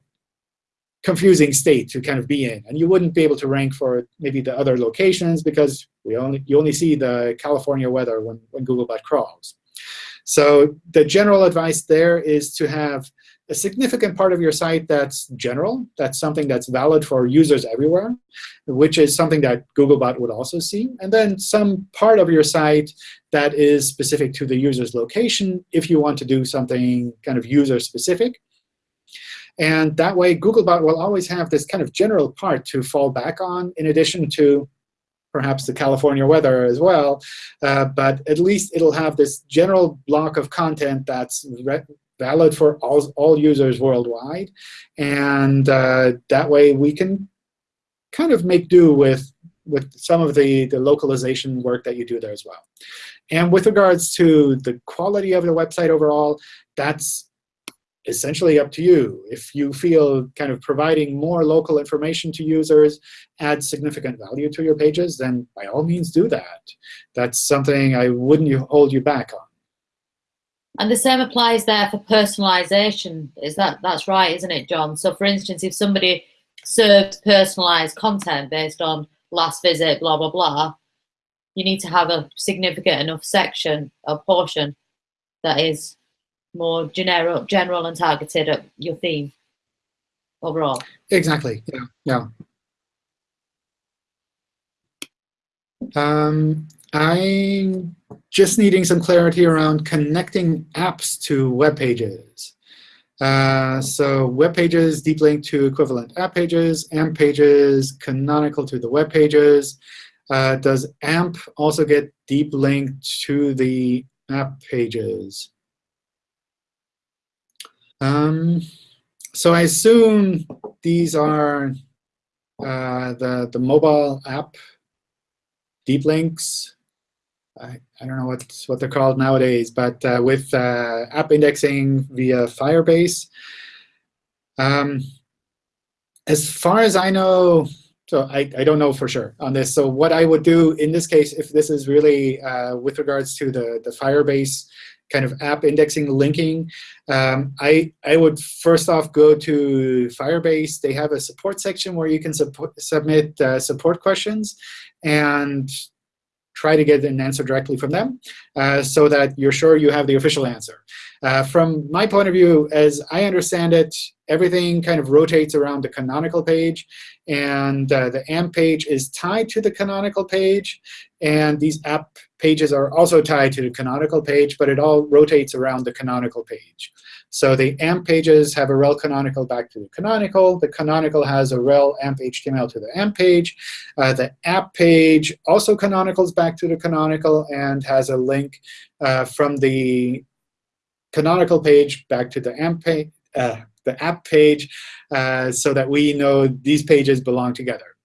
confusing state to kind of be in. And you wouldn't be able to rank for maybe the other locations because we only you only see the California weather when, when Googlebot crawls. So the general advice there is to have a significant part of your site that's general, that's something that's valid for users everywhere, which is something that Googlebot would also see. And then some part of your site that is specific to the user's location if you want to do something kind of user-specific. And that way, Googlebot will always have this kind of general part to fall back on, in addition to perhaps the California weather as well. Uh, but at least it'll have this general block of content that's valid for all, all users worldwide. And uh, that way, we can kind of make do with, with some of the, the localization work that you do there as well. And with regards to the quality of the website overall, that's essentially up to you. If you feel kind of providing more local information to users adds significant value to your pages, then by all means do that. That's something I wouldn't hold you back on. And the same applies there for personalization. Is that that's right, isn't it, John? So for instance, if somebody served personalized content based on last visit, blah, blah, blah, you need to have a significant enough section or portion that is more general, general and targeted at your theme overall. Exactly. Yeah. Yeah. Um, I'm just needing some clarity around connecting apps to web pages. Uh, so web pages deep link to equivalent app pages, AMP pages canonical to the web pages. Uh, does AMP also get deep linked to the app pages? Um, so I assume these are uh, the, the mobile app deep links. I, I don't know what, what they're called nowadays, but uh, with uh, app indexing via Firebase. Um, as far as I know, so I, I don't know for sure on this. So what I would do in this case, if this is really uh, with regards to the, the Firebase kind of app indexing linking, um, I, I would first off go to Firebase. They have a support section where you can submit uh, support questions and try to get an answer directly from them uh, so that you're sure you have the official answer. Uh, from my point of view, as I understand it, everything kind of rotates around the canonical page. And uh, the AMP page is tied to the canonical page. And these app pages are also tied to the canonical page, but it all rotates around the canonical page. So the AMP pages have a rel canonical back to the canonical. The canonical has a rel AMP HTML to the AMP page. Uh, the app page also canonicals back to the canonical and has a link uh, from the canonical page back to the AMP page, uh, the app page, uh, so that we know these pages belong together.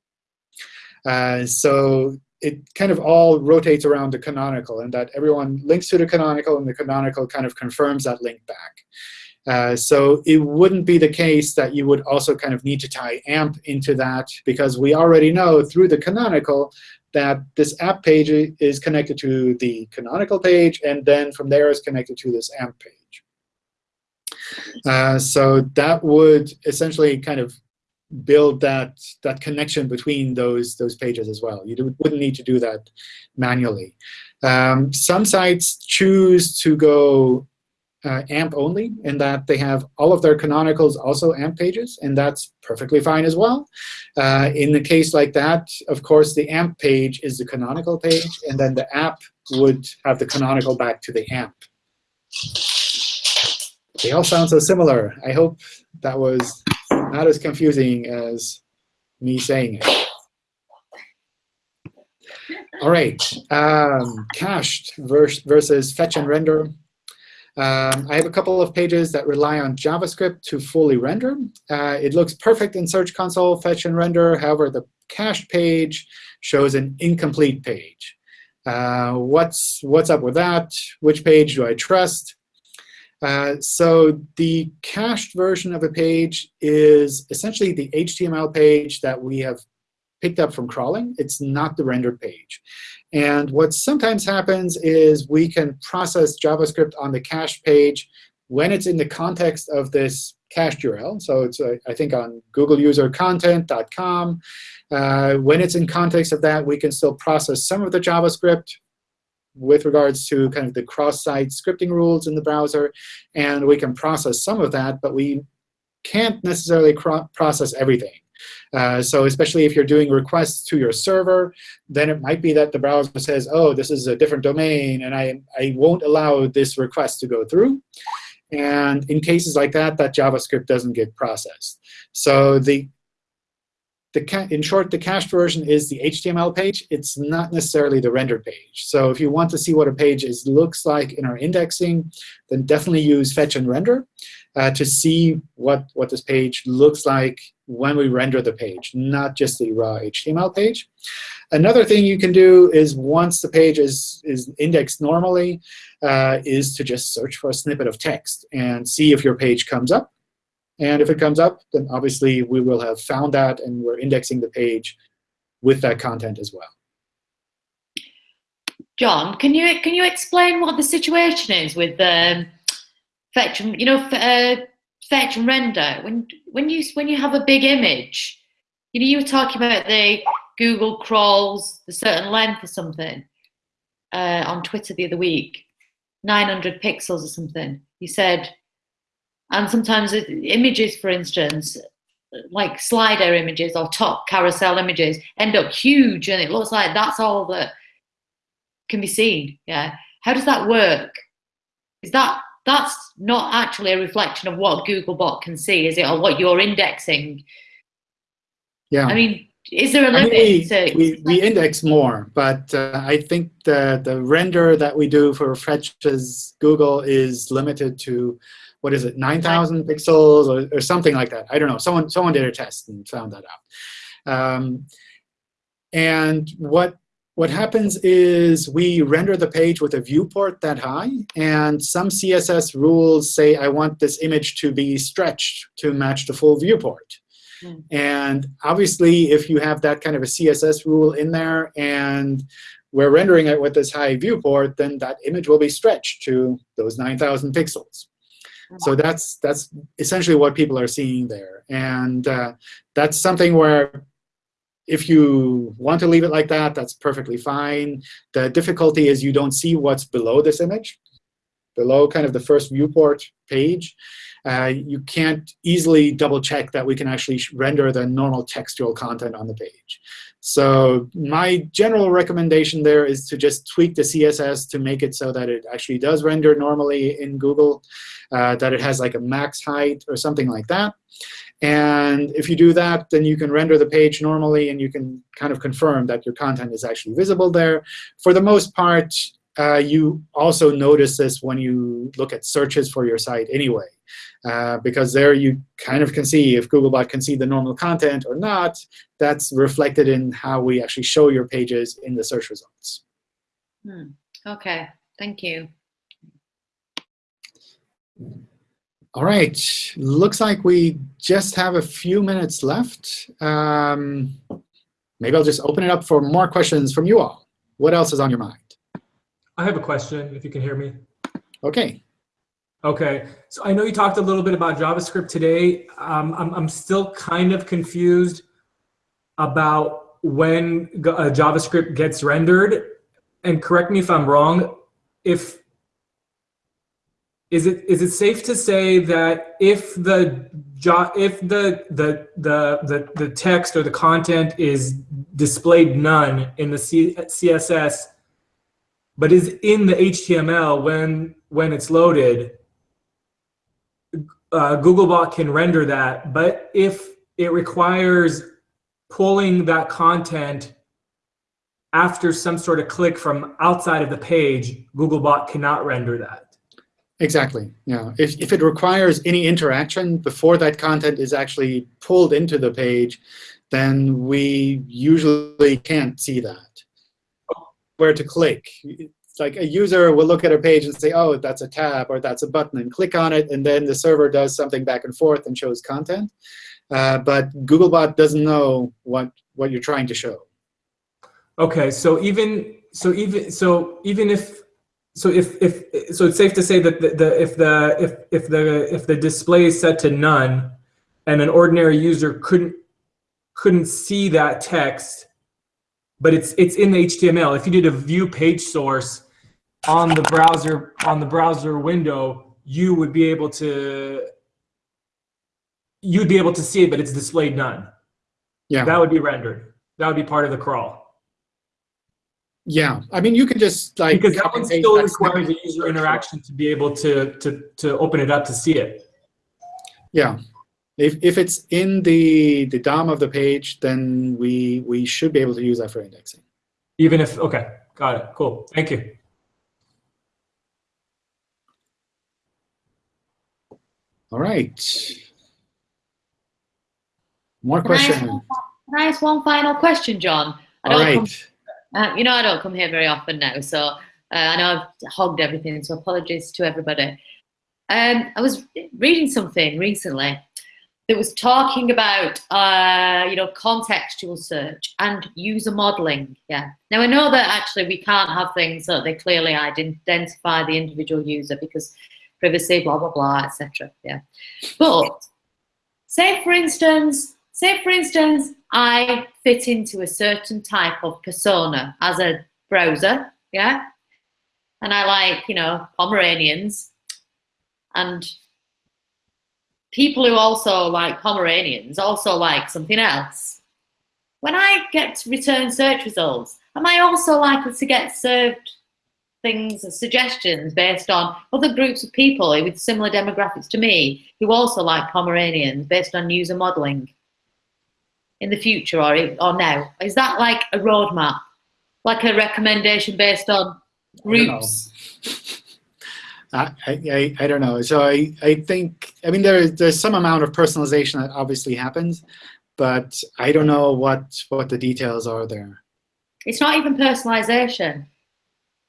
Uh, so it kind of all rotates around the canonical, and that everyone links to the canonical, and the canonical kind of confirms that link back. Uh, so it wouldn't be the case that you would also kind of need to tie AMP into that, because we already know through the canonical that this app page is connected to the canonical page, and then from there is connected to this AMP page. Uh, so that would essentially kind of build that, that connection between those, those pages as well. You wouldn't need to do that manually. Um, some sites choose to go uh, AMP only, in that they have all of their canonicals also AMP pages, and that's perfectly fine as well. Uh, in the case like that, of course, the AMP page is the canonical page, and then the app would have the canonical back to the AMP. They all sound so similar. I hope that was not as confusing as me saying it. All right, um, cached versus fetch and render. Um, I have a couple of pages that rely on JavaScript to fully render. Uh, it looks perfect in Search Console, fetch and render. However, the cached page shows an incomplete page. Uh, what's, what's up with that? Which page do I trust? Uh, so the cached version of a page is essentially the HTML page that we have picked up from crawling. It's not the rendered page. And what sometimes happens is we can process JavaScript on the cached page when it's in the context of this cached URL. So it's, uh, I think, on googleusercontent.com. Uh, when it's in context of that, we can still process some of the JavaScript with regards to kind of the cross-site scripting rules in the browser. And we can process some of that, but we can't necessarily process everything. Uh, so especially if you're doing requests to your server, then it might be that the browser says, oh, this is a different domain, and I, I won't allow this request to go through. And in cases like that, that JavaScript doesn't get processed. So the the in short, the cached version is the HTML page. It's not necessarily the rendered page. So if you want to see what a page is looks like in our indexing, then definitely use fetch and render uh, to see what, what this page looks like when we render the page, not just the raw HTML page. Another thing you can do is once the page is, is indexed normally, uh, is to just search for a snippet of text and see if your page comes up. And if it comes up, then obviously we will have found that, and we're indexing the page with that content as well. John, can you can you explain what the situation is with um, fetch? and You know, uh, fetch and render. When when you when you have a big image, you know, you were talking about the Google crawls the certain length or something uh, on Twitter the other week, 900 pixels or something. You said and sometimes images, for instance, like slider images or top carousel images end up huge and it looks like that's all that can be seen. Yeah. How does that work? Is that that's not actually a reflection of what Googlebot can see, is it, or what you're indexing? Yeah. I mean, is there a limit? I mean, we, we, we, index more, but uh, I think the, the render that we do for Fetch as Google is limited to what is it, 9,000 pixels or, or, something like that. I don't know. Someone, someone did a test and found that out. Um, and what, what happens is we render the page with a viewport that high. And some CSS rules say, I want this image to be stretched to match the full viewport. Mm. And obviously, if you have that kind of a CSS rule in there and we're rendering it with this high viewport, then that image will be stretched to those 9,000 pixels. So that's that's essentially what people are seeing there. And uh, that's something where if you want to leave it like that, that's perfectly fine. The difficulty is you don't see what's below this image, below kind of the first viewport page. Uh, you can't easily double check that we can actually render the normal textual content on the page. So my general recommendation there is to just tweak the CSS to make it so that it actually does render normally in Google, uh, that it has like a max height or something like that. And if you do that, then you can render the page normally, and you can kind of confirm that your content is actually visible there. For the most part, uh, you also notice this when you look at searches for your site anyway. Uh, because there you kind of can see if Googlebot can see the normal content or not. That's reflected in how we actually show your pages in the search results. Hmm. OK, thank you. All right. Looks like we just have a few minutes left. Um, maybe I'll just open it up for more questions from you all. What else is on your mind? I have a question, if you can hear me. OK. OK. So I know you talked a little bit about JavaScript today. Um, I'm, I'm still kind of confused about when uh, JavaScript gets rendered. And correct me if I'm wrong. If is it is it safe to say that if the if the the the the, the text or the content is displayed none in the C, CSS but is in the HTML when when it's loaded, uh, Googlebot can render that. But if it requires pulling that content after some sort of click from outside of the page, Googlebot cannot render that. Exactly. Yeah. If, if it requires any interaction before that content is actually pulled into the page, then we usually can't see that. Where to click. It's like a user will look at a page and say, oh, that's a tab or that's a button, and click on it. And then the server does something back and forth and shows content. Uh, but Googlebot doesn't know what, what you're trying to show. Okay, so even so even so even if so if if so it's safe to say that the, the if the if if the if the display is set to none and an ordinary user couldn't couldn't see that text but it's it's in the HTML if you did a view page source on the browser on the browser window you would be able to you'd be able to see it but it's displayed none Yeah. that would be rendered that would be part of the crawl Yeah. I mean, you can just like because that one still requires a user interaction to be able to to to open it up to see it. Yeah. If, if it's in the, the DOM of the page, then we, we should be able to use that for indexing. Even if okay, got it. Cool. Thank you. All right. More Can I one Can I ask one final question, John? I All don't come. Uh, you know, I don't come here very often now, so uh, I know I've hogged everything, so apologies to everybody. Um, I was reading something recently that was talking about, uh, you know, contextual search and user modeling. Yeah. Now I know that actually we can't have things that they clearly identify the individual user because privacy, blah blah blah, etc. Yeah. But say for instance, say for instance, I fit into a certain type of persona as a browser, yeah, and I like, you know, Pomeranians and people who also like Pomeranians also like something else. When I get return search results, am I also likely to get served things and suggestions based on other groups of people with similar demographics to me who also like Pomeranians based on user modeling? in the future or or now? Is that like a roadmap, like a recommendation based on groups? I, I, I don't know. So I, I think, I mean, there, there's some amount of personalization that obviously happens, but I don't know what, what the details are there. It's not even personalization.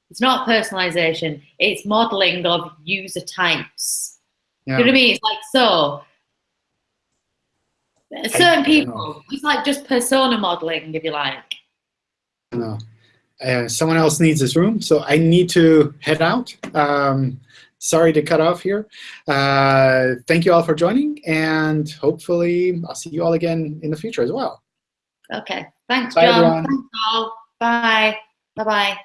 It's not personalization. It's modeling of user types. Yeah. You know what I mean? It's like so. Certain people, it's like just persona modeling, if you like. I know. Uh, someone else needs this room, so I need to head out. Um, sorry to cut off here. Uh, thank you all for joining, and hopefully I'll see you all again in the future as well. Okay. Thanks, Bye, John. everyone. Thanks all. Bye. Bye bye.